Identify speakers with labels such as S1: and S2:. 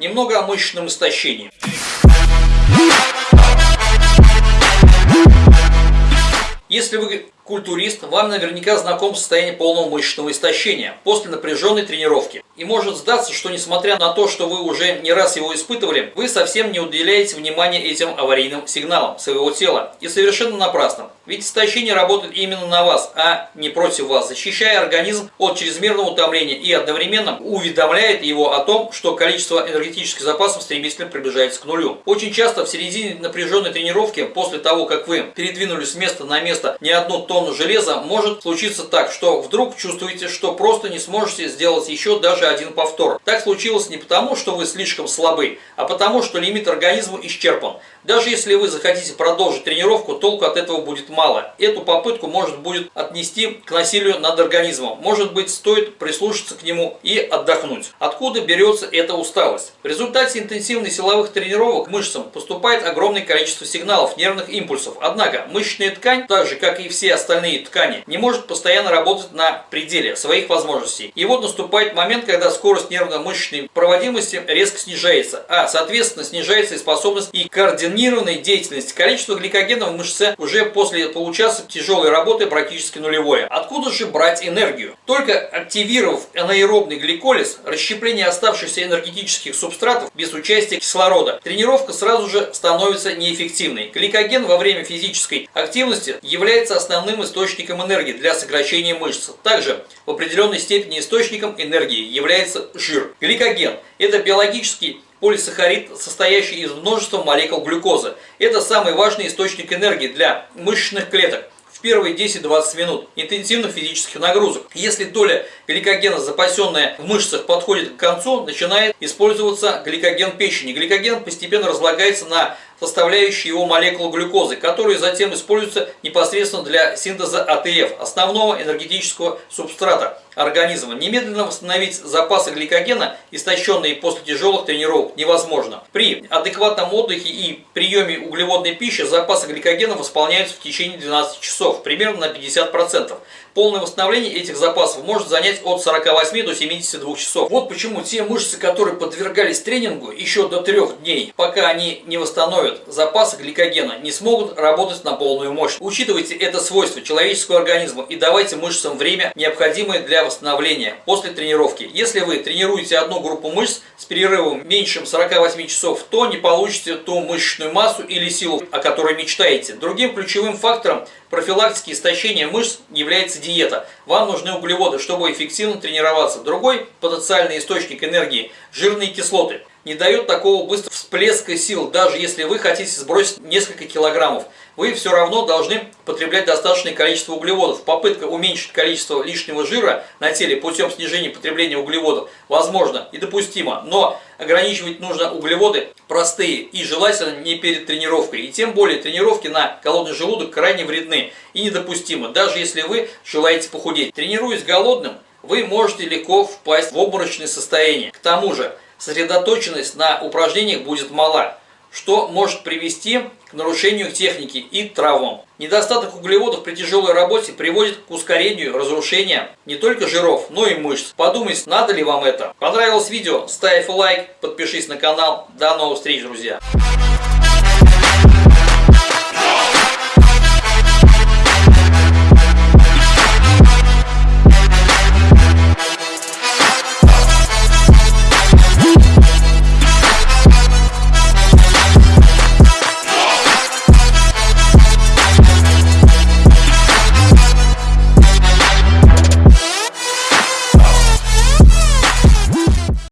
S1: Немного о мышечном истощении. Если вы культурист, вам наверняка знаком состояние полного мышечного истощения после напряженной тренировки. И может сдаться, что несмотря на то, что вы уже не раз его испытывали, вы совсем не уделяете внимания этим аварийным сигналам своего тела. И совершенно напрасно. Ведь истощение работает именно на вас, а не против вас, защищая организм от чрезмерного утомления и одновременно уведомляет его о том, что количество энергетических запасов стремительно приближается к нулю. Очень часто в середине напряженной тренировки, после того, как вы передвинулись с места на место не одну тонну железа, может случиться так, что вдруг чувствуете, что просто не сможете сделать еще даже один повтор. Так случилось не потому, что вы слишком слабы, а потому, что лимит организма исчерпан. Даже если вы захотите продолжить тренировку, толку от этого будет мало. Эту попытку может будет отнести к насилию над организмом. Может быть, стоит прислушаться к нему и отдохнуть. Откуда берется эта усталость? В результате интенсивных силовых тренировок мышцам поступает огромное количество сигналов, нервных импульсов. Однако, мышечная ткань, так же как и все остальные ткани, не может постоянно работать на пределе своих возможностей. И вот наступает момент, когда скорость нервно-мышечной проводимости резко снижается, а соответственно снижается и способность и координации координированной деятельности количество гликогена в мышце уже после получаса тяжелой работы практически нулевое. Откуда же брать энергию? Только активировав анаэробный гликолиз, расщепление оставшихся энергетических субстратов без участия кислорода, тренировка сразу же становится неэффективной. Гликоген во время физической активности является основным источником энергии для сокращения мышц. Также в определенной степени источником энергии является жир. Гликоген – это биологический полисахарид, состоящий из множества молекул глюкозы. Это самый важный источник энергии для мышечных клеток в первые 10-20 минут интенсивных физических нагрузок. Если доля гликогена, запасенная в мышцах, подходит к концу, начинает использоваться гликоген печени. Гликоген постепенно разлагается на составляющие его молекулы глюкозы, которые затем используются непосредственно для синтеза АТФ, основного энергетического субстрата организма. Немедленно восстановить запасы гликогена, истощенные после тяжелых тренировок, невозможно. При адекватном отдыхе и приеме углеводной пищи запасы гликогена восполняются в течение 12 часов, примерно на 50%. Полное восстановление этих запасов может занять от 48 до 72 часов. Вот почему те мышцы, которые подвергались тренингу еще до 3 дней, пока они не восстановят запасы гликогена, не смогут работать на полную мощь. Учитывайте это свойство человеческого организма и давайте мышцам время, необходимое для восстановления после тренировки. Если вы тренируете одну группу мышц с перерывом меньше 48 часов, то не получите ту мышечную массу или силу, о которой мечтаете. Другим ключевым фактором профилактики истощения мышц является диета. Вам нужны углеводы, чтобы эффективно тренироваться. Другой потенциальный источник энергии – жирные кислоты. Не дает такого быстрого всплеска сил, даже если вы хотите сбросить несколько килограммов. Вы все равно должны потреблять достаточное количество углеводов. Попытка уменьшить количество лишнего жира на теле путем снижения потребления углеводов возможно и допустимо, но ограничивать нужно углеводы простые и желательно не перед тренировкой. И тем более тренировки на голодный желудок крайне вредны и недопустимы, даже если вы желаете похудеть. Тренируясь голодным, вы можете легко впасть в обморочное состояние. К тому же, сосредоточенность на упражнениях будет мала, что может привести к нарушению техники и травмам. Недостаток углеводов при тяжелой работе приводит к ускорению разрушения не только жиров, но и мышц. Подумайте, надо ли вам это. Понравилось видео? Ставь лайк, подпишись на канал. До новых встреч, друзья!